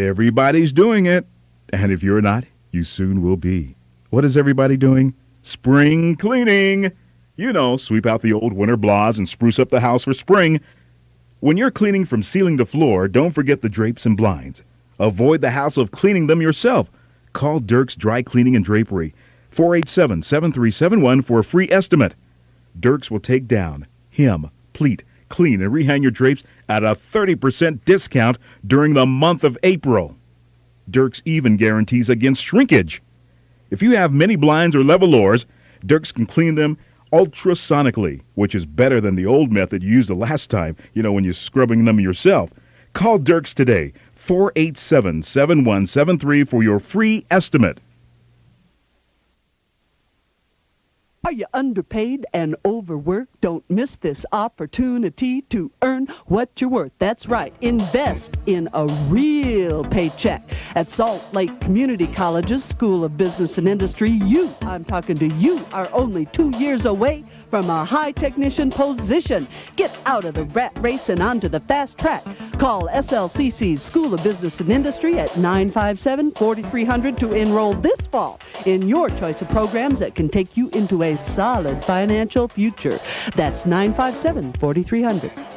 Everybody's doing it. And if you're not, you soon will be. What is everybody doing? Spring cleaning. You know, sweep out the old winter blahs and spruce up the house for spring. When you're cleaning from ceiling to floor, don't forget the drapes and blinds. Avoid the hassle of cleaning them yourself. Call Dirk's Dry Cleaning and Drapery, 487 7371 for a free estimate. Dirk's will take down, hem, pleat, clean, and rehang your drapes at a 30% discount during the month of April. Dirk's even guarantees against shrinkage. If you have many blinds or levolors, Dirk's can clean them ultrasonically, which is better than the old method you used the last time, you know, when you're scrubbing them yourself. Call Dirk's today, 487 7173 for your free estimate. Are you underpaid and overworked? Don't miss this opportunity to earn what you're worth. That's right. Invest in a real paycheck. At Salt Lake Community College's School of Business and Industry, you, I'm talking to you, are only two years away from a high technician position. Get out of the rat race and onto the fast track. Call SLCC's School of Business and Industry at 957 4300 to enroll this fall in your choice of programs that can take you into a solid financial future. That's 957 4300.